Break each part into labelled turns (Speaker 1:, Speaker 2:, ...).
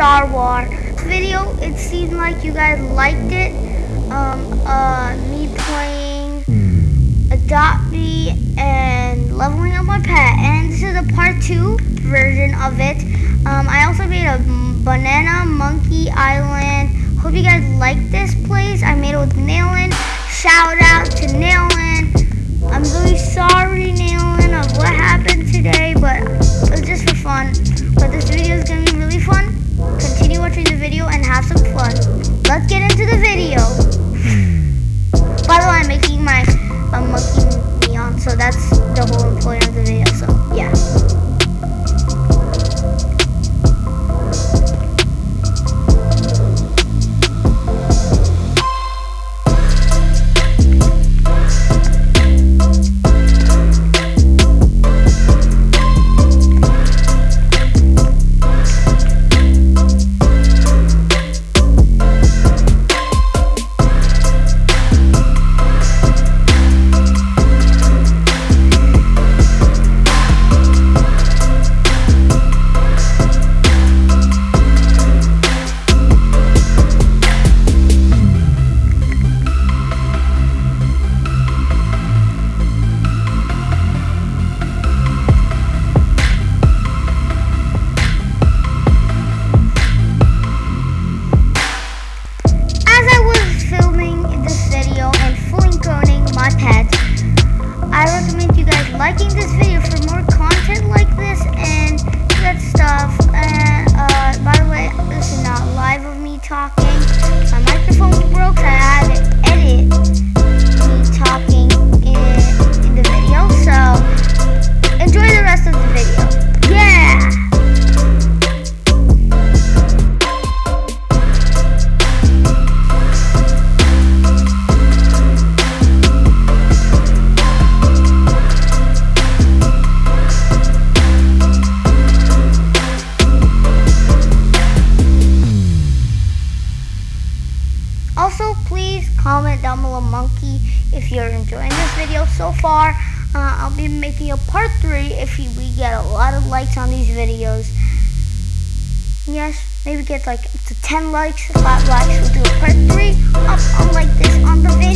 Speaker 1: Star Wars video. It seemed like you guys liked it. Um, uh, me playing Adopt Me and leveling up my pet. And this is a part two version of it. Um, I also made a banana monkey island. Hope you guys like this place. I made it with Nailin. Shout out to Nailin. I'm really sorry, Nailin, of what happened today, but it was just for fun. But this video is going to be really liking this video for more content like this and that stuff. And uh, by the way, this is not live of me talking. My microphone broke, so I had to edit Also, please comment down below, monkey, if you're enjoying this video so far. Uh, I'll be making a part three if we get a lot of likes on these videos. Yes, maybe get like up to 10 likes, 5 likes. We'll do a part three up on like this on the video.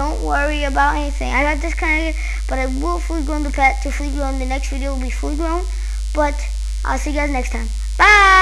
Speaker 1: Don't worry about anything. I got disconnected, but I will fully grown the pet to fully grown. The next video will be fully grown. But I'll see you guys next time. Bye!